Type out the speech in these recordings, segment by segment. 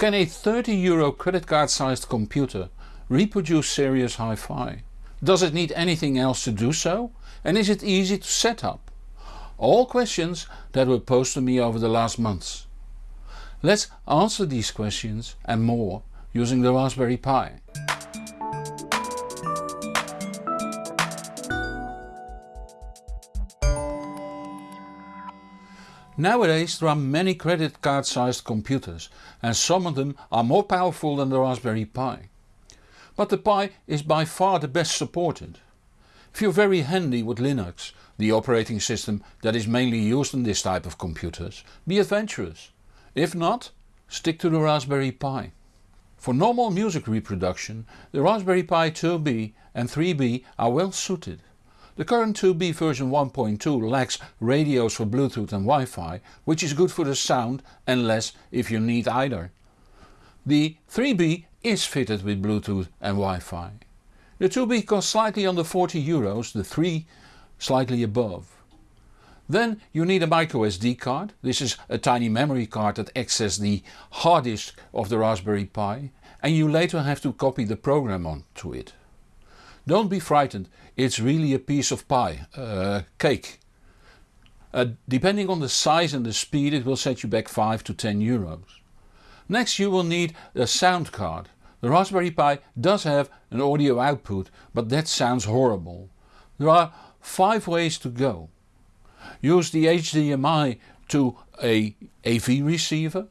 Can a 30 euro credit card sized computer reproduce serious hi-fi? Does it need anything else to do so and is it easy to set up? All questions that were posed to me over the last months. Let's answer these questions and more using the Raspberry Pi. Nowadays there are many credit card sized computers and some of them are more powerful than the Raspberry Pi. But the Pi is by far the best supported. If you're very handy with Linux, the operating system that is mainly used in this type of computers, be adventurous. If not, stick to the Raspberry Pi. For normal music reproduction the Raspberry Pi 2B and 3B are well suited. The current 2B version 1.2 lacks radios for Bluetooth and Wi-Fi, which is good for the sound and less if you need either. The 3B is fitted with Bluetooth and Wi-Fi. The 2B costs slightly under 40 euros, the 3 slightly above. Then you need a microSD card, this is a tiny memory card that accesses the hard disk of the Raspberry Pi and you later have to copy the program onto it. Don't be frightened, it's really a piece of pie, uh, cake. Uh, depending on the size and the speed it will set you back 5 to 10 euros. Next you will need a sound card. The Raspberry Pi does have an audio output but that sounds horrible. There are 5 ways to go. Use the HDMI to a AV receiver.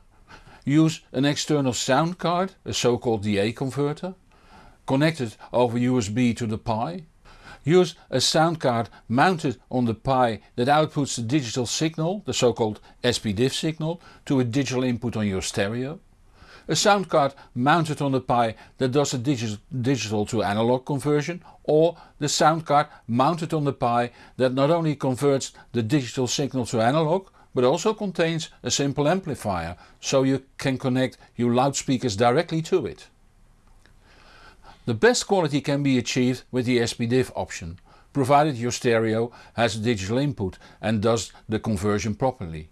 Use an external sound card, a so called DA converter connected over USB to the Pi. Use a sound card mounted on the Pi that outputs the digital signal, the so called SPDIF signal, to a digital input on your stereo. A sound card mounted on the Pi that does a digi digital to analog conversion or the sound card mounted on the Pi that not only converts the digital signal to analog but also contains a simple amplifier so you can connect your loudspeakers directly to it. The best quality can be achieved with the SPDIF option, provided your stereo has a digital input and does the conversion properly.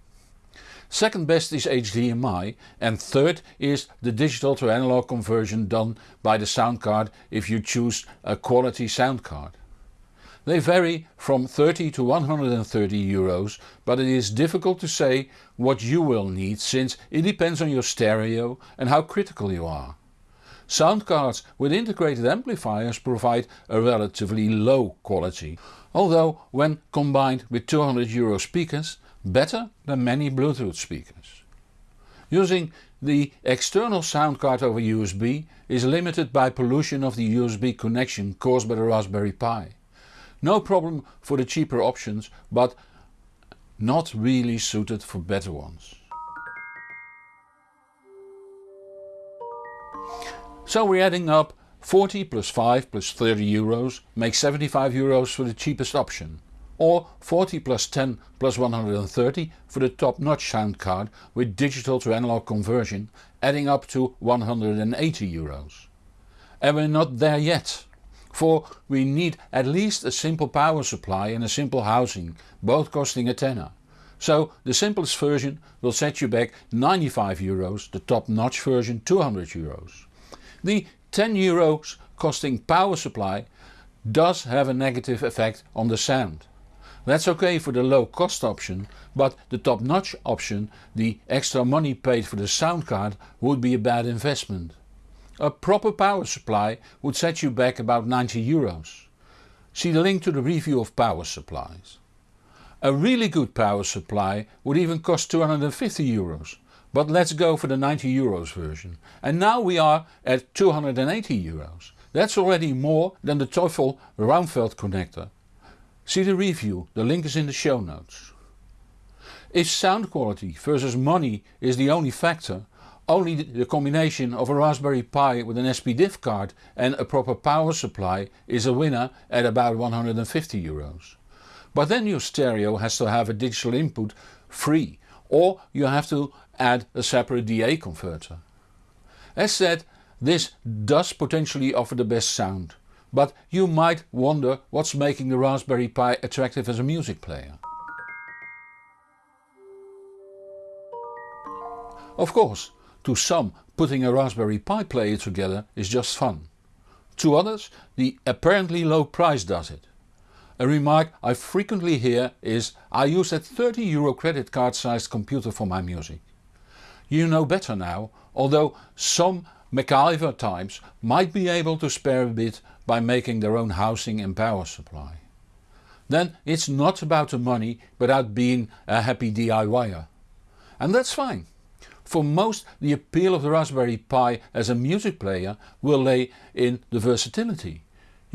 Second best is HDMI and third is the digital to analog conversion done by the sound card if you choose a quality sound card. They vary from 30 to 130 euros but it is difficult to say what you will need since it depends on your stereo and how critical you are. Sound cards with integrated amplifiers provide a relatively low quality, although when combined with 200 euro speakers better than many Bluetooth speakers. Using the external sound card over USB is limited by pollution of the USB connection caused by the Raspberry Pi. No problem for the cheaper options but not really suited for better ones. So we're adding up 40 plus 5 plus 30 euros makes 75 euros for the cheapest option. Or 40 plus 10 plus 130 for the top notch sound card with digital to analog conversion adding up to 180 euros. And we're not there yet. For we need at least a simple power supply and a simple housing, both costing a tenner. So the simplest version will set you back 95 euros, the top notch version 200 euros. The 10 euros costing power supply does have a negative effect on the sound. That's ok for the low cost option but the top notch option, the extra money paid for the sound card would be a bad investment. A proper power supply would set you back about 90 euros. See the link to the review of power supplies. A really good power supply would even cost 250 euros but let's go for the 90 euros version. And now we are at 280 euros. That's already more than the Teufel Raumfeld connector. See the review, the link is in the show notes. If sound quality versus money is the only factor, only the combination of a Raspberry Pi with an SPDIF card and a proper power supply is a winner at about 150 euros. But then your stereo has to have a digital input free or you have to add a separate DA converter. As said, this does potentially offer the best sound, but you might wonder what's making the Raspberry Pi attractive as a music player. Of course, To some putting a Raspberry Pi player together is just fun. To others the apparently low price does it. A remark I frequently hear is I use that 30 euro credit card sized computer for my music. You know better now, although some MacGyver types might be able to spare a bit by making their own housing and power supply. Then it's not about the money but about being a happy DIYer. And that's fine. For most the appeal of the Raspberry Pi as a music player will lay in the versatility.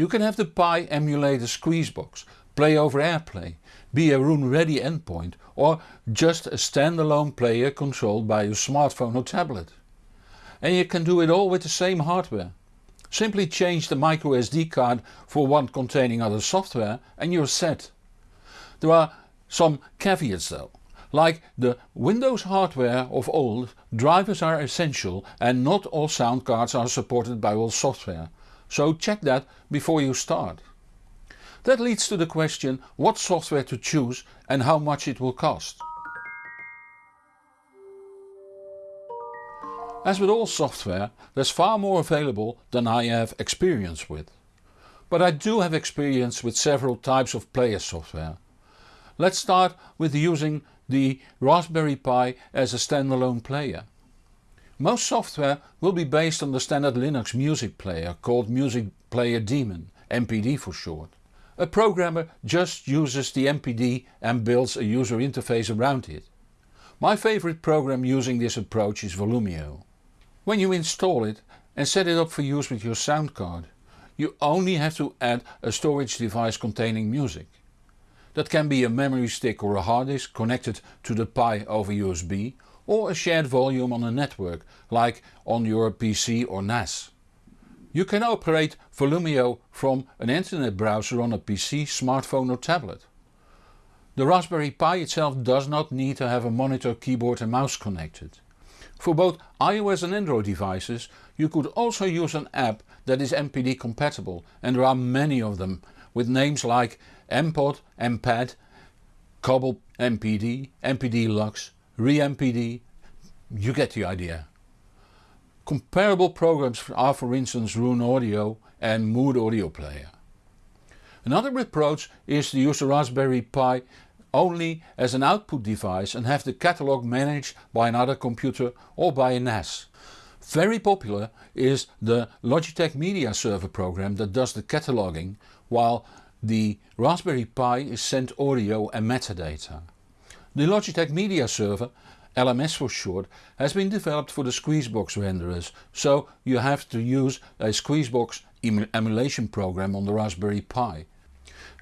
You can have the Pi emulate a Squeezebox, play over AirPlay, be a Roon ready endpoint or just a standalone player controlled by your smartphone or tablet. And you can do it all with the same hardware. Simply change the microSD card for one containing other software and you're set. There are some caveats though. Like the Windows hardware of old, drivers are essential and not all sound cards are supported by all software, so check that before you start. That leads to the question what software to choose and how much it will cost. As with all software there's far more available than I have experience with. But I do have experience with several types of player software. Let's start with using the Raspberry Pi as a standalone player. Most software will be based on the standard Linux music player called Music Player Daemon, MPD for short. A programmer just uses the MPD and builds a user interface around it. My favorite program using this approach is Volumio. When you install it and set it up for use with your sound card, you only have to add a storage device containing music. That can be a memory stick or a hard disk connected to the Pi over USB or a shared volume on a network like on your PC or NAS. You can operate Volumio from an internet browser on a PC, smartphone or tablet. The Raspberry Pi itself does not need to have a monitor, keyboard and mouse connected. For both iOS and Android devices you could also use an app that is MPD compatible and there are many of them with names like MPod, MPad, Cobble MPD, MPD Lux, ReMPD, you get the idea. Comparable programs are for instance Rune Audio and moOde Audio Player. Another approach is to use the Raspberry Pi only as an output device and have the catalog managed by another computer or by a NAS. Very popular is the Logitech Media Server program that does the cataloging while the Raspberry Pi is sent audio and metadata. The Logitech Media Server, LMS for short, has been developed for the Squeezebox renderers, so you have to use a Squeezebox emulation program on the Raspberry Pi.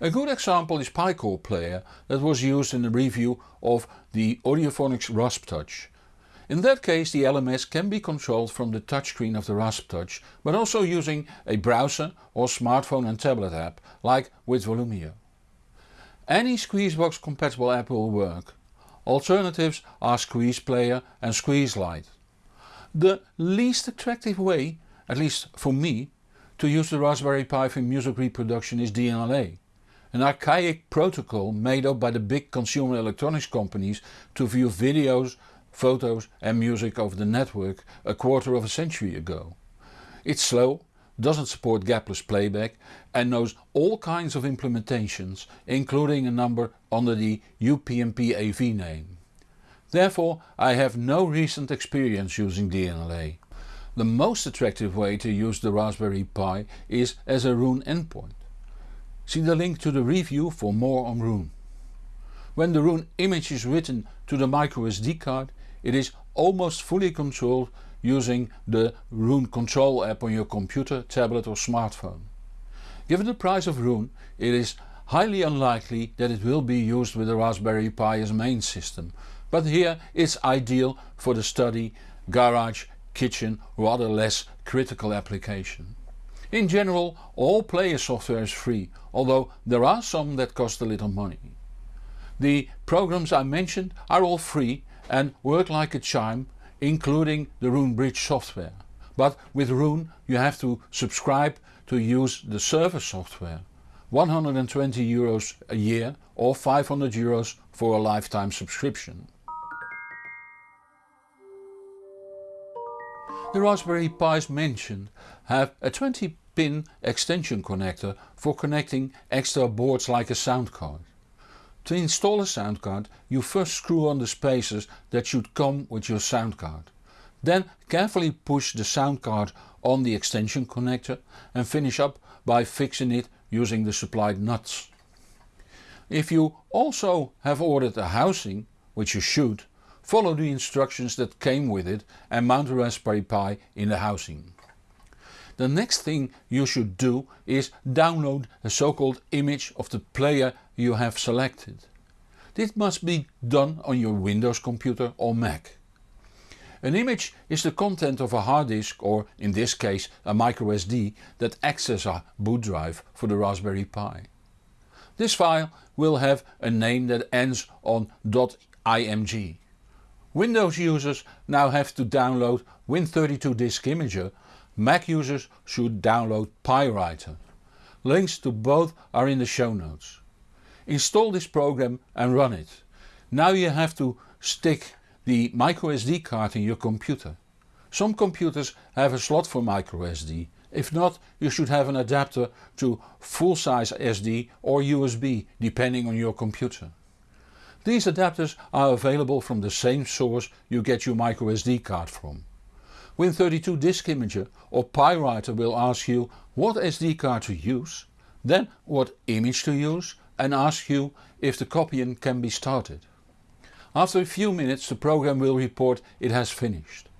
A good example is PiCore Player that was used in the review of the Audiophonics RaspTouch. In that case the LMS can be controlled from the touchscreen of the RaspTouch but also using a browser or smartphone and tablet app like with Volumio. Any Squeezebox compatible app will work. Alternatives are Squeeze Player and Squeezelite. The least attractive way, at least for me, to use the Raspberry Pi for music reproduction is DLNA. An archaic protocol made up by the big consumer electronics companies to view videos, photos and music over the network a quarter of a century ago. It's slow, doesn't support gapless playback and knows all kinds of implementations including a number under the UPnP AV name. Therefore I have no recent experience using DLNA. The most attractive way to use the Raspberry Pi is as a Roon endpoint. See the link to the review for more on Roon. When the Roon image is written to the microSD card it is almost fully controlled using the Roon control app on your computer, tablet or smartphone. Given the price of Roon it is highly unlikely that it will be used with the Raspberry Pi as main system, but here it's ideal for the study, garage, kitchen or other less critical application. In general all player software is free, although there are some that cost a little money. The programs I mentioned are all free and work like a chime including the Roon Bridge software. But with Roon you have to subscribe to use the server software. 120 euros a year or 500 euros for a lifetime subscription. The Raspberry Pis mentioned have a 20 pin extension connector for connecting extra boards like a sound card. To install a sound card you first screw on the spacers that should come with your sound card. Then carefully push the sound card on the extension connector and finish up by fixing it using the supplied nuts. If you also have ordered a housing, which you should, follow the instructions that came with it and mount the Raspberry Pi in the housing. The next thing you should do is download a so called image of the player you have selected. This must be done on your Windows computer or Mac. An image is the content of a hard disk or in this case a microSD that acts as a boot drive for the Raspberry Pi. This file will have a name that ends on .img. Windows users now have to download Win32 Disk Imager, Mac users should download PiWriter. Links to both are in the show notes. Install this program and run it. Now you have to stick the microSD card in your computer. Some computers have a slot for microSD, if not you should have an adapter to full size SD or USB depending on your computer. These adapters are available from the same source you get your microSD card from. Win32 Disk Imager or PiWriter will ask you what SD card to use, then what image to use and ask you if the copying can be started. After a few minutes the program will report it has finished.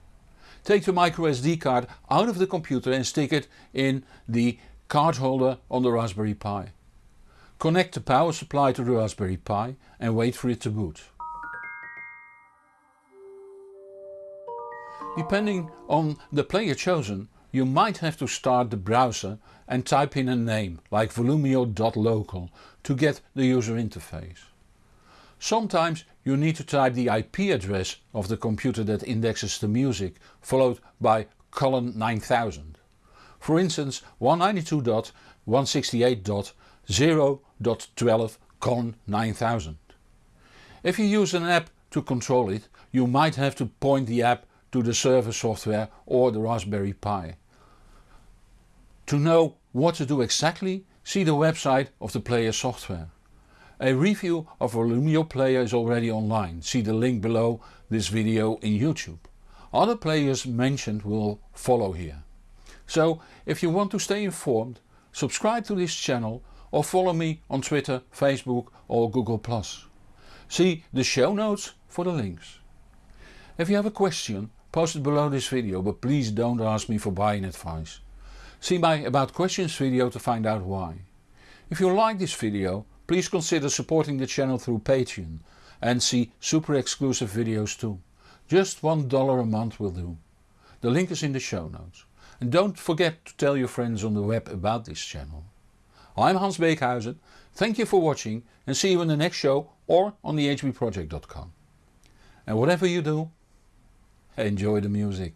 Take the microSD card out of the computer and stick it in the card holder on the Raspberry Pi. Connect the power supply to the Raspberry Pi and wait for it to boot. Depending on the player chosen you might have to start the browser and type in a name like volumio.local to get the user interface. Sometimes you need to type the IP address of the computer that indexes the music followed by colon 9000. For instance 192.168.0 12 con 9000. If you use an app to control it you might have to point the app to the server software or the Raspberry Pi. To know what to do exactly see the website of the player software. A review of Volumio player is already online, see the link below this video in YouTube. Other players mentioned will follow here. So if you want to stay informed subscribe to this channel or follow me on Twitter, Facebook or Google+. See the show notes for the links. If you have a question post it below this video but please don't ask me for buying advice. See my about questions video to find out why. If you like this video please consider supporting the channel through Patreon and see super exclusive videos too. Just $1 a month will do. The link is in the show notes. And don't forget to tell your friends on the web about this channel. I'm Hans Beekhuyzen, thank you for watching and see you in the next show or on thehbproject.com. And whatever you do, enjoy the music.